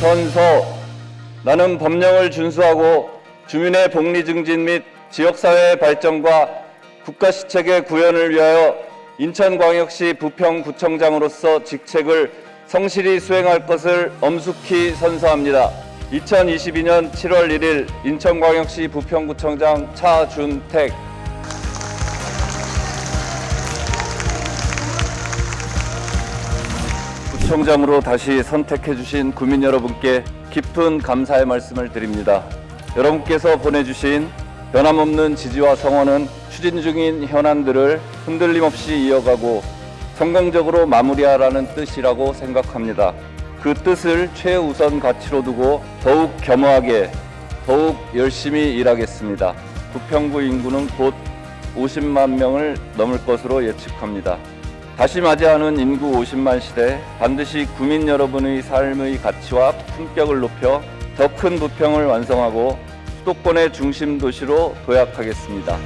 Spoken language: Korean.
선서 나는 법령을 준수하고 주민의 복리 증진 및 지역사회 발전과 국가 시책의 구현을 위하여 인천광역시 부평구청장으로서 직책을 성실히 수행할 것을 엄숙히 선서합니다. 2022년 7월 1일 인천광역시 부평구청장 차준택 구청장으로 다시 선택해 주신 구민 여러분께 깊은 감사의 말씀을 드립니다. 여러분께서 보내주신 변함없는 지지와 성원은 추진 중인 현안들을 흔들림 없이 이어가고 성공적으로 마무리하라는 뜻이라고 생각합니다. 그 뜻을 최우선 가치로 두고 더욱 겸허하게 더욱 열심히 일하겠습니다. 부평구 인구는 곧 50만 명을 넘을 것으로 예측합니다. 다시 맞이하는 인구 50만 시대 반드시 구민 여러분의 삶의 가치와 품격을 높여 더 큰 부평을 완성하고 수도권의 중심 도시로 도약하겠습니다.